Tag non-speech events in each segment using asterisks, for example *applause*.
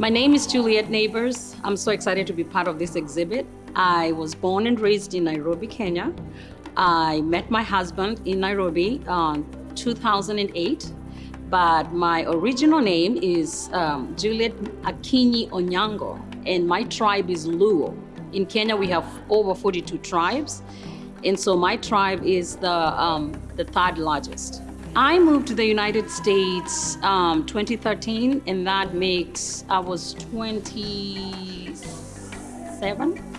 My name is Juliet Neighbors. I'm so excited to be part of this exhibit. I was born and raised in Nairobi, Kenya. I met my husband in Nairobi in 2008, but my original name is um, Juliet Akinyi Onyango, and my tribe is Luo. In Kenya, we have over 42 tribes, and so my tribe is the, um, the third largest. I moved to the United States um, 2013, and that makes I was 27.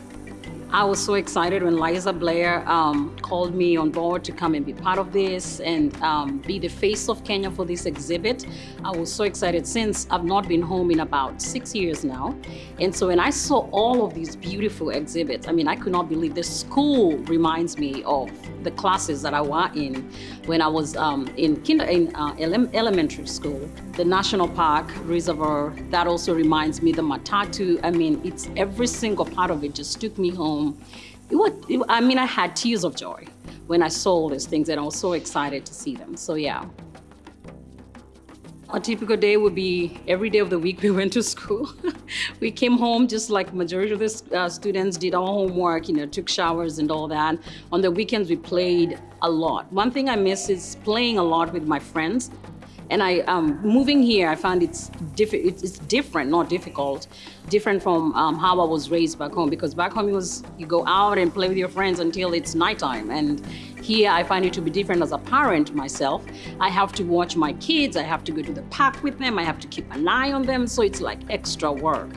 I was so excited when Liza Blair um, called me on board to come and be part of this and um, be the face of Kenya for this exhibit. I was so excited since I've not been home in about six years now. And so when I saw all of these beautiful exhibits, I mean, I could not believe the school reminds me of the classes that I was in when I was um, in, kinder, in uh, ele elementary school. The National Park Reservoir, that also reminds me, the Matatu, I mean, it's every single part of it just took me home home. It was, it, I mean, I had tears of joy when I saw all these things and I was so excited to see them. So yeah. A typical day would be every day of the week *laughs* we went to school. *laughs* we came home just like majority of the uh, students did our homework, you know, took showers and all that. On the weekends we played a lot. One thing I miss is playing a lot with my friends. And I, um, moving here, I found it's, diff it's different, not difficult, different from um, how I was raised back home. Because back home, it was you go out and play with your friends until it's nighttime. And here, I find it to be different as a parent myself. I have to watch my kids. I have to go to the park with them. I have to keep an eye on them. So it's like extra work.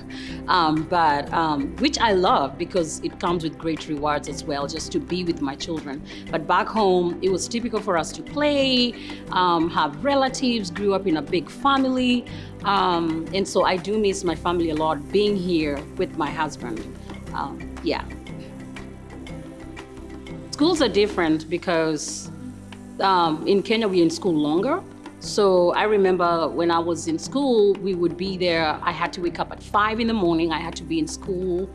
Um, but um, which I love because it comes with great rewards as well, just to be with my children. But back home, it was typical for us to play, um, have relatives, grew up in a big family. Um, and so I do miss my family a lot, being here with my husband. Um, yeah. Schools are different because um, in Kenya, we're in school longer. So I remember when I was in school, we would be there. I had to wake up at five in the morning. I had to be in school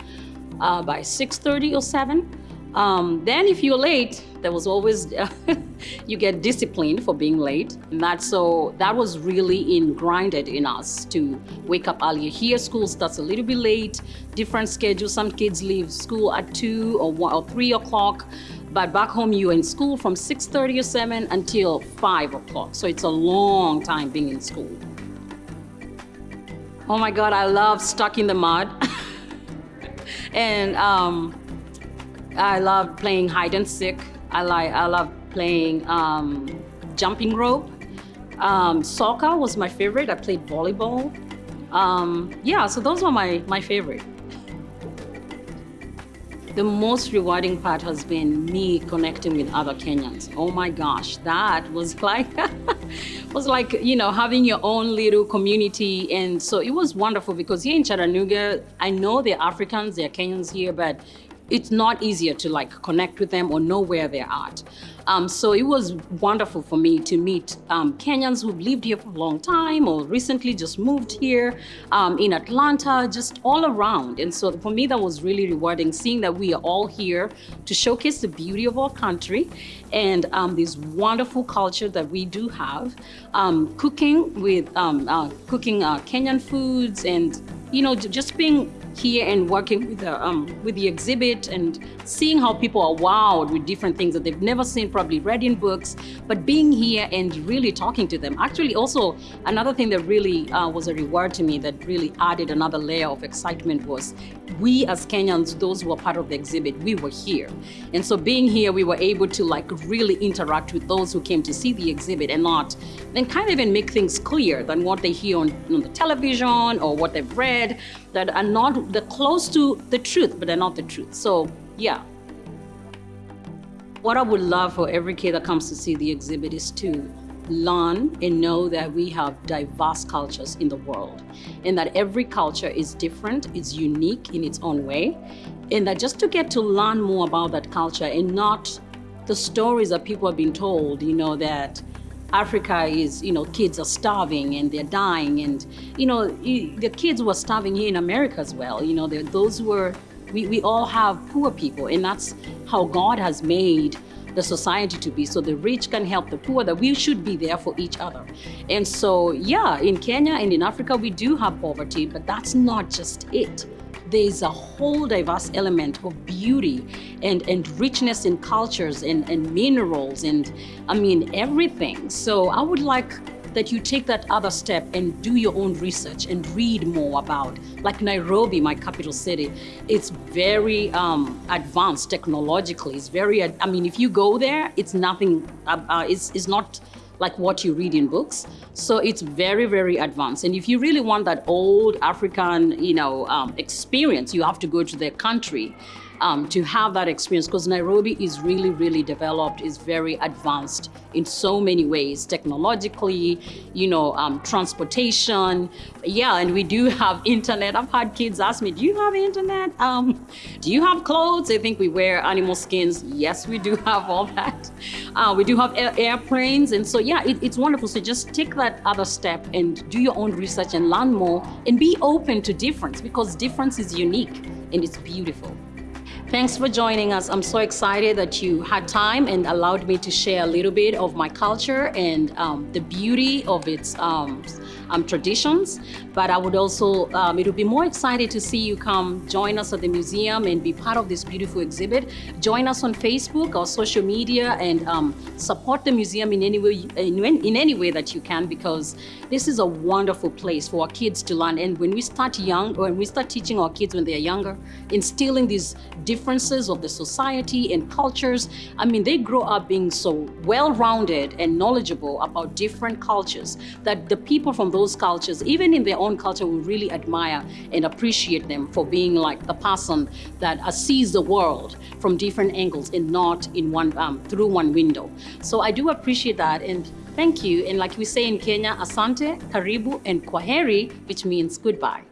uh, by 6.30 or 7. Um, then if you're late, there was always, *laughs* you get disciplined for being late. And that, so that was really ingrained in us to wake up earlier. Here, school starts a little bit late, different schedule. Some kids leave school at two or one or three o'clock. But back home, you're in school from 6.30 or 7 until 5 o'clock. So it's a long time being in school. Oh my God, I love Stuck in the Mud. *laughs* and um, I love playing hide and seek. I, like, I love playing um, jumping rope. Um, soccer was my favorite. I played volleyball. Um, yeah, so those were my, my favorite. The most rewarding part has been me connecting with other Kenyans. Oh my gosh, that was *laughs* like, was like, you know, having your own little community. And so it was wonderful because here in Chattanooga, I know they're Africans, they're Kenyans here, but it's not easier to like connect with them or know where they're at. Um, so it was wonderful for me to meet um, Kenyans who've lived here for a long time or recently just moved here um, in Atlanta, just all around. And so for me, that was really rewarding seeing that we are all here to showcase the beauty of our country and um, this wonderful culture that we do have. Um, cooking with um, uh, cooking uh, Kenyan foods and you know, just being here and working with the, um, with the exhibit and seeing how people are wowed with different things that they've never seen, probably read in books, but being here and really talking to them. Actually, also, another thing that really uh, was a reward to me that really added another layer of excitement was we as Kenyans, those who were part of the exhibit, we were here. And so being here, we were able to like really interact with those who came to see the exhibit and not, and kind of even make things clear than what they hear on, on the television or what they've read that are not, they're close to the truth, but they're not the truth. So yeah. What I would love for every kid that comes to see the exhibit is to learn and know that we have diverse cultures in the world and that every culture is different, is unique in its own way, and that just to get to learn more about that culture and not the stories that people have been told, you know, that Africa is, you know, kids are starving and they're dying and, you know, the kids were starving here in America as well. You know, those were, we, we all have poor people and that's how God has made the society to be. So the rich can help the poor, that we should be there for each other. And so, yeah, in Kenya and in Africa, we do have poverty, but that's not just it there's a whole diverse element of beauty and, and richness in cultures and, and minerals and I mean everything. So I would like that you take that other step and do your own research and read more about. Like Nairobi, my capital city, it's very um, advanced technologically. It's very, I mean, if you go there, it's nothing, uh, uh, it's, it's not like what you read in books. So it's very, very advanced. And if you really want that old African, you know, um, experience, you have to go to their country um, to have that experience because Nairobi is really, really developed, is very advanced in so many ways, technologically, you know, um, transportation. Yeah, and we do have internet. I've had kids ask me, do you have internet? Um, do you have clothes? They think we wear animal skins. Yes, we do have all that. Uh, we do have air airplanes. And so, yeah, it, it's wonderful. So just take that other step and do your own research and learn more and be open to difference because difference is unique and it's beautiful. Thanks for joining us. I'm so excited that you had time and allowed me to share a little bit of my culture and um, the beauty of its um, um, traditions. But I would also, um, it would be more excited to see you come join us at the museum and be part of this beautiful exhibit. Join us on Facebook or social media and um, support the museum in any way, in, in any way that you can because this is a wonderful place for our kids to learn. And when we start young, when we start teaching our kids when they're younger, instilling these differences of the society and cultures. I mean, they grow up being so well-rounded and knowledgeable about different cultures that the people from those cultures, even in their own culture, we really admire and appreciate them for being like the person that sees the world from different angles and not in one um, through one window. So I do appreciate that and thank you. And like we say in Kenya, asante, karibu, and kwaheri, which means goodbye.